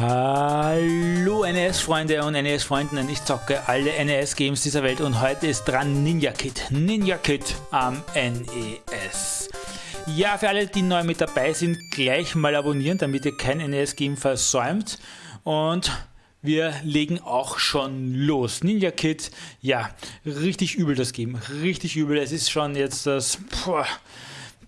Hallo NES-Freunde und NES-Freundinnen, ich zocke alle NES-Games dieser Welt und heute ist dran Ninja Kid, Ninja Kid am NES. Ja, für alle, die neu mit dabei sind, gleich mal abonnieren, damit ihr kein NES-Game versäumt und wir legen auch schon los. Ninja Kid, ja, richtig übel das Game, richtig übel. Es ist schon jetzt das, boah,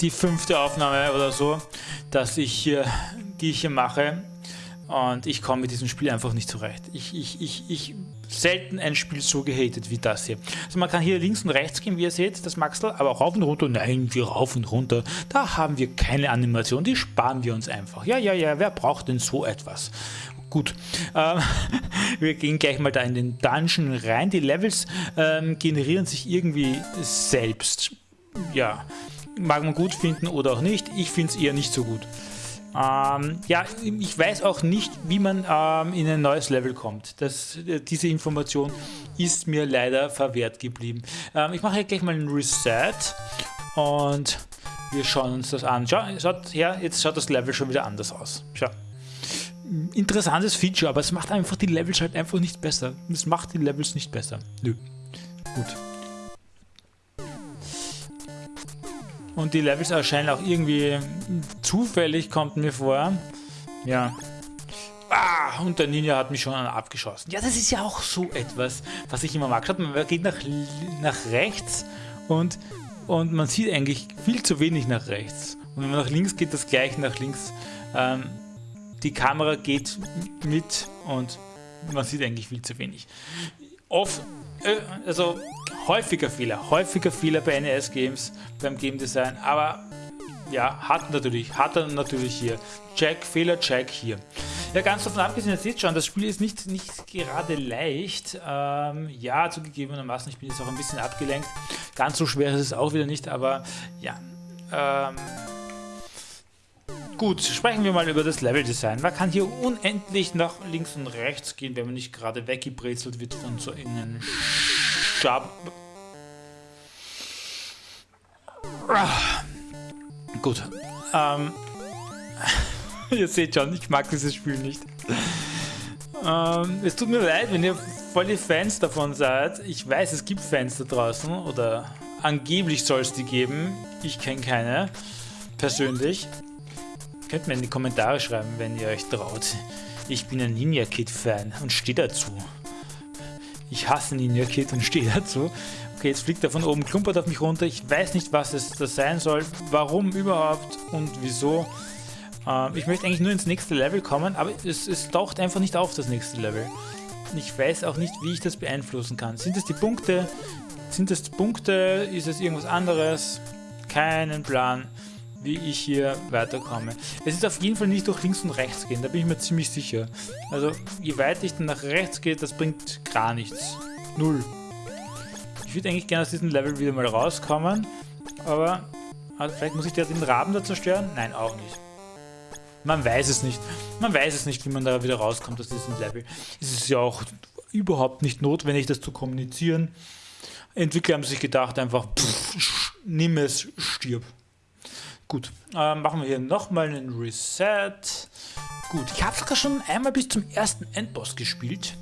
die fünfte Aufnahme oder so, dass ich hier, die ich hier mache und ich komme mit diesem Spiel einfach nicht zurecht. Ich, ich, ich, ich selten ein Spiel so gehatet wie das hier. Also man kann hier links und rechts gehen, wie ihr seht, das Maxel, aber rauf und runter, nein, wir rauf und runter. Da haben wir keine Animation, die sparen wir uns einfach. Ja, ja, ja, wer braucht denn so etwas? Gut, ähm, wir gehen gleich mal da in den Dungeon rein. Die Levels ähm, generieren sich irgendwie selbst. Ja, mag man gut finden oder auch nicht. Ich finde es eher nicht so gut. Ähm, ja, ich weiß auch nicht, wie man ähm, in ein neues Level kommt. Das, äh, diese Information ist mir leider verwehrt geblieben. Ähm, ich mache hier gleich mal einen Reset und wir schauen uns das an. Schau, schaut her, jetzt schaut das Level schon wieder anders aus. Schau. Interessantes Feature, aber es macht einfach die Levels halt einfach nicht besser. Es macht die Levels nicht besser. Nö. Gut. Und die Levels erscheinen auch irgendwie zufällig, kommt mir vor. Ja. Ah, und der Ninja hat mich schon abgeschossen. Ja, das ist ja auch so etwas, was ich immer mag. Schaut, man geht nach, nach rechts und, und man sieht eigentlich viel zu wenig nach rechts. Und wenn man nach links geht, das gleiche nach links. Ähm, die Kamera geht mit und man sieht eigentlich viel zu wenig. Oft, äh, also häufiger Fehler, häufiger Fehler bei NES-Games, beim Game Design, aber ja, hat natürlich, hat er natürlich hier. Check, Fehler, Check hier. Ja, ganz davon abgesehen, ihr seht schon, das Spiel ist nicht, nicht gerade leicht. Ähm, ja, zugegebenermaßen, ich bin jetzt auch ein bisschen abgelenkt. Ganz so schwer ist es auch wieder nicht, aber ja. Ähm, gut, sprechen wir mal über das Level-Design. Man kann hier unendlich nach links und rechts gehen, wenn man nicht gerade weggebrezelt wird von so einen Schab... Ah. Gut. Ähm, ihr seht schon, ich mag dieses Spiel nicht. Ähm, es tut mir leid, wenn ihr voll die Fans davon seid. Ich weiß, es gibt Fans da draußen oder angeblich soll es die geben. Ich kenne keine persönlich. Könnt mir in die Kommentare schreiben, wenn ihr euch traut. Ich bin ein Ninja Kid Fan und stehe dazu. Ich hasse Ninja Kid und stehe dazu. Okay, jetzt fliegt er von oben, klumpert auf mich runter. Ich weiß nicht, was es das sein soll, warum überhaupt und wieso. Ähm, ich möchte eigentlich nur ins nächste Level kommen, aber es, es taucht einfach nicht auf, das nächste Level. Ich weiß auch nicht, wie ich das beeinflussen kann. Sind es die Punkte? Sind es Punkte? Ist es irgendwas anderes? Keinen Plan, wie ich hier weiterkomme. Es ist auf jeden Fall nicht durch links und rechts gehen, da bin ich mir ziemlich sicher. Also je weiter ich dann nach rechts gehe, das bringt gar nichts. Null. Ich würde eigentlich gerne aus diesem Level wieder mal rauskommen, aber also vielleicht muss ich den Raben da zerstören? Nein, auch nicht. Man weiß es nicht. Man weiß es nicht, wie man da wieder rauskommt aus diesem Level. Es ist ja auch überhaupt nicht notwendig, das zu kommunizieren. Entwickler haben sich gedacht, einfach pff, nimm es, stirb. Gut, äh, machen wir hier nochmal einen Reset. Gut, ich habe sogar schon einmal bis zum ersten Endboss gespielt.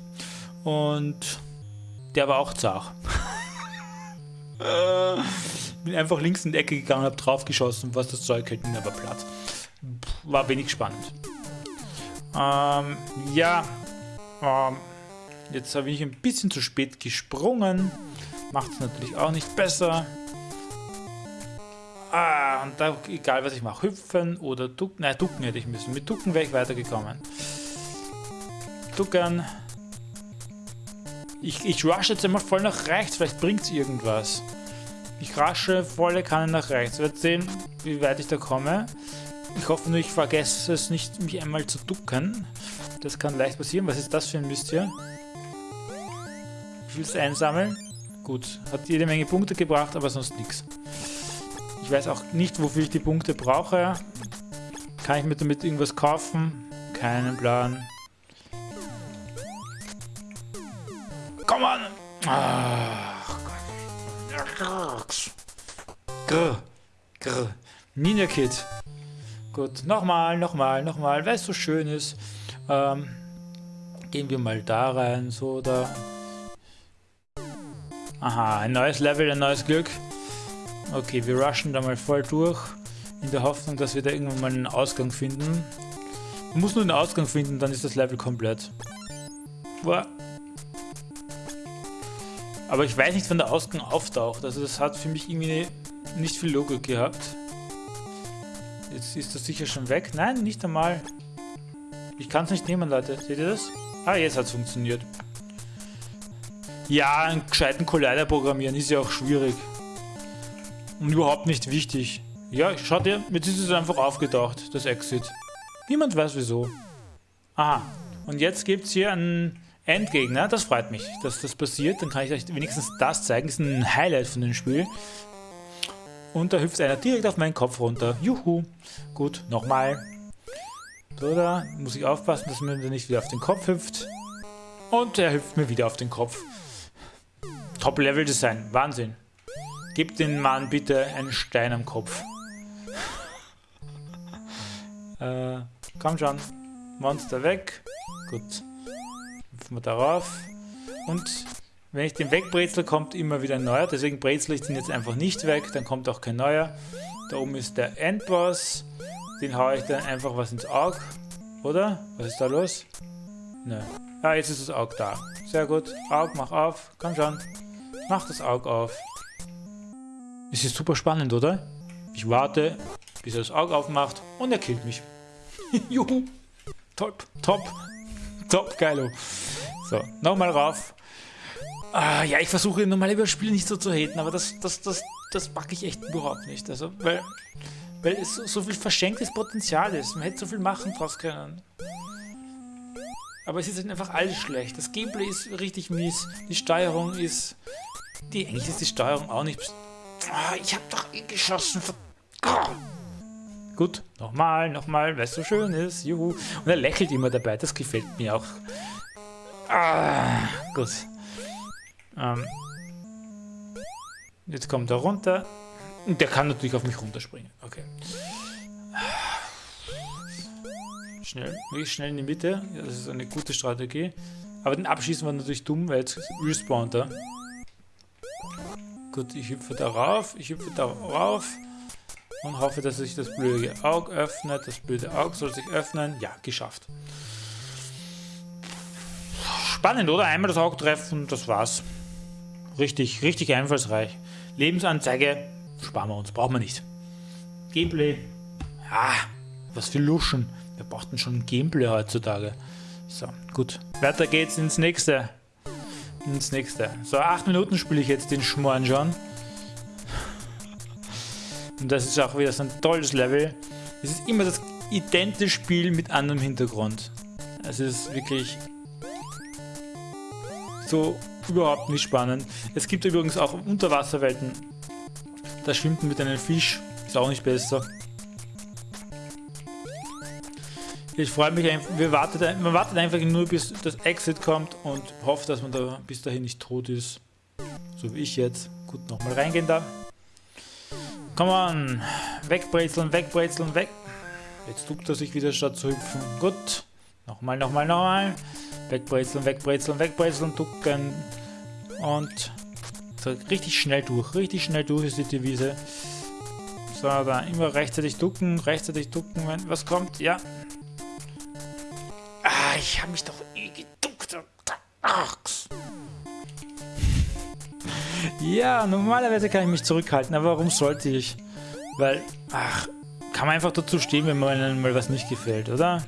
Und der war auch zart. Äh, bin einfach links in die Ecke gegangen, habe drauf geschossen, was das Zeug hält, bin aber platt. War wenig spannend. Ähm, ja, ähm, jetzt habe ich ein bisschen zu spät gesprungen. Macht es natürlich auch nicht besser. Ah, und da, egal was ich mache, hüpfen oder ducken. Nein, ducken hätte ich müssen. Mit ducken wäre ich weitergekommen. Duckern. Ich, ich rush jetzt einmal voll nach rechts, vielleicht bringt es irgendwas. Ich rasche volle Kanne nach rechts. Wir sehen, wie weit ich da komme. Ich hoffe nur, ich vergesse es nicht, mich einmal zu ducken. Das kann leicht passieren. Was ist das für ein Mist hier? Ich will es einsammeln. Gut, hat jede Menge Punkte gebracht, aber sonst nichts. Ich weiß auch nicht, wofür ich die Punkte brauche. Kann ich mir damit irgendwas kaufen? Keinen Plan. Komm an! Ach Gott. Grr. Grr. Ninja Kid. Gut, nochmal, nochmal, nochmal, weil es so schön ist. Ähm, gehen wir mal da rein, so da. Aha, ein neues Level, ein neues Glück. Okay, wir rushen da mal voll durch, in der Hoffnung, dass wir da irgendwann mal einen Ausgang finden. Man muss nur einen Ausgang finden, dann ist das Level komplett. Boah. Aber ich weiß nicht, wann der Ausgang auftaucht. Also das hat für mich irgendwie nicht viel Logik gehabt. Jetzt ist das sicher schon weg. Nein, nicht einmal. Ich kann es nicht nehmen, Leute. Seht ihr das? Ah, jetzt hat es funktioniert. Ja, einen gescheiten Collider programmieren ist ja auch schwierig. Und überhaupt nicht wichtig. Ja, schaut ihr, jetzt ist es einfach aufgetaucht, das Exit. Niemand weiß wieso. Aha, und jetzt gibt es hier einen Endgegner. Das freut mich, dass das passiert. Dann kann ich euch wenigstens das zeigen. Das ist ein Highlight von dem Spiel. Und da hüpft einer direkt auf meinen Kopf runter. Juhu. Gut, nochmal. Da muss ich aufpassen, dass mir nicht wieder auf den Kopf hüpft. Und er hüpft mir wieder auf den Kopf. Top-Level-Design. Wahnsinn. Gib den Mann bitte einen Stein am Kopf. äh, komm schon. Monster weg. Gut. Hüpfen wir darauf. Und wenn ich den wegbrezel, kommt immer wieder ein neuer. Deswegen brezel ich den jetzt einfach nicht weg. Dann kommt auch kein neuer. Da oben ist der Endboss. Den haue ich dann einfach was ins Auge. Oder? Was ist da los? Nö. Ah, jetzt ist das Auge da. Sehr gut. Auge, mach auf. Komm schon. Mach das Auge auf. Es ist super spannend, oder? Ich warte, bis er das Auge aufmacht und er killt mich. Juhu. Top, top, top, geilo. So, nochmal rauf. Ah, ja, ich versuche normal über Spiele nicht so zu haten, aber das, das, das, das packe ich echt überhaupt nicht. Also, weil, weil es so, so viel verschenktes Potenzial ist. Man hätte so viel machen draus können. Aber es ist halt einfach alles schlecht. Das Gameplay ist richtig mies. Die Steuerung ist... Die, eigentlich ist die Steuerung auch nicht... Ah, ich hab doch eh geschossen. Oh. Gut, nochmal, nochmal, weil es so schön ist. Juhu. Und er lächelt immer dabei. Das gefällt mir auch. Ah, gut. Ähm, jetzt kommt er runter. Und der kann natürlich auf mich runterspringen. Okay. Schnell, wirklich schnell in die Mitte. Das ist eine gute Strategie. Aber den Abschießen war natürlich dumm, weil jetzt respawnt er. Gut, ich hüpfe darauf, ich hüpfe darauf und hoffe, dass sich das blöde Auge öffnet. Das blöde Auge soll sich öffnen. Ja, geschafft. Spannend, oder? Einmal das Auge treffen, das war's. Richtig, richtig einfallsreich. Lebensanzeige sparen wir uns, brauchen wir nicht. Gameplay, ja, was für Luschen. Wir brauchten schon Gameplay heutzutage. So, gut. Weiter geht's ins nächste. Ins nächste. So, acht Minuten spiele ich jetzt den Schmoren schon. Und das ist auch wieder so ein tolles Level. Es ist immer das identische Spiel mit anderem Hintergrund. Es ist wirklich so überhaupt nicht spannend. Es gibt übrigens auch Unterwasserwelten. Da schwimmt man mit einem Fisch. Ist auch nicht besser. Ich freue mich einfach, wir wartet, man wartet einfach nur bis das Exit kommt und hofft, dass man da bis dahin nicht tot ist. So wie ich jetzt. Gut, nochmal reingehen da. Komm on. Wegbrezeln, wegbrezeln, weg. Jetzt duckt er sich wieder statt zu hüpfen. Gut. Nochmal, nochmal, nochmal. Wegbrezeln, wegbrezeln, wegbrezeln, ducken. Und so richtig schnell durch. Richtig schnell durch ist die Devise. So, da immer rechtzeitig ducken, rechtzeitig ducken, wenn was kommt. Ja. Ah, ich habe mich doch eh geduckt. Ach. Ja, normalerweise kann ich mich zurückhalten, aber warum sollte ich? Weil, ach, kann man einfach dazu stehen, wenn man mal was nicht gefällt, oder?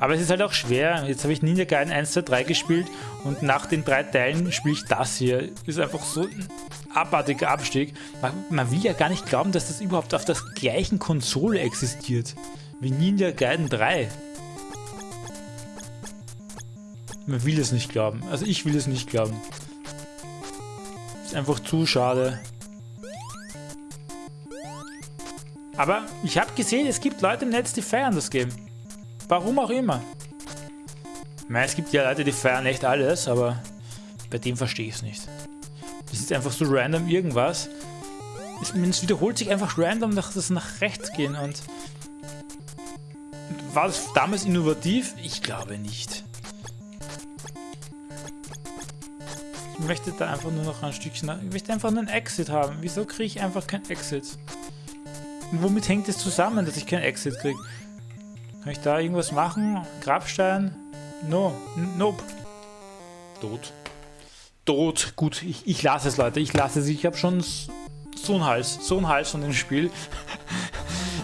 Aber es ist halt auch schwer. Jetzt habe ich Ninja Gaiden 1, 2, 3 gespielt und nach den drei Teilen spiele ich das hier. Ist einfach so ein abartiger Abstieg. Man, man, will ja gar nicht glauben, dass das überhaupt auf der gleichen Konsole existiert wie Ninja Gaiden 3. Man will es nicht glauben. Also ich will es nicht glauben. Ist einfach zu schade. Aber ich habe gesehen, es gibt Leute im Netz, die feiern das Game. Warum auch immer. Ich meine, es gibt ja Leute, die feiern echt alles, aber bei dem verstehe ich es nicht. Das ist einfach so random irgendwas. Es, es wiederholt sich einfach random, dass das nach rechts gehen und war das damals innovativ? Ich glaube nicht. Möchte da einfach nur noch ein Stückchen... Ich möchte einfach einen Exit haben. Wieso kriege ich einfach kein Exit? Und womit hängt es zusammen, dass ich kein Exit kriege? Kann ich da irgendwas machen? Grabstein? No. Nope. Tot. Tot. Gut, ich, ich lasse es, Leute. Ich lasse es. Ich habe schon so einen Hals. So einen Hals von dem Spiel.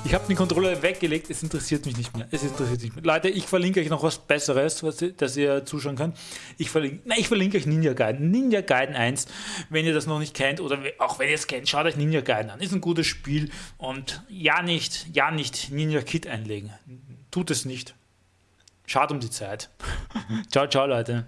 Ich habe den Controller weggelegt, es interessiert mich nicht mehr. Es interessiert mich nicht mehr. Leute, ich verlinke euch noch was Besseres, was, dass ihr zuschauen könnt. Ich verlinke, nein, ich verlinke euch Ninja Gaiden. Ninja Gaiden 1, wenn ihr das noch nicht kennt oder auch wenn ihr es kennt, schaut euch Ninja Gaiden an. Ist ein gutes Spiel und ja nicht, ja nicht Ninja Kit einlegen. Tut es nicht. Schade um die Zeit. ciao, ciao, Leute.